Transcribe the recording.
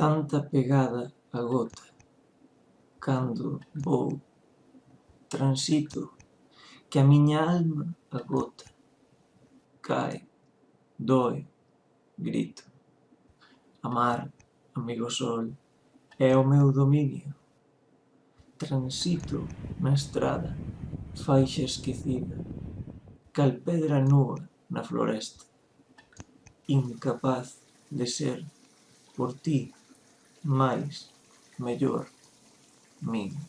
tanta pegada a gota cando vou transito que a miña alma agota cae, doe, grito. Amar, amigo sol é o meu dominio. Transito na estrada faixa esquecida cal pedra nua na floresta incapaz de ser por ti más mayor mínimo.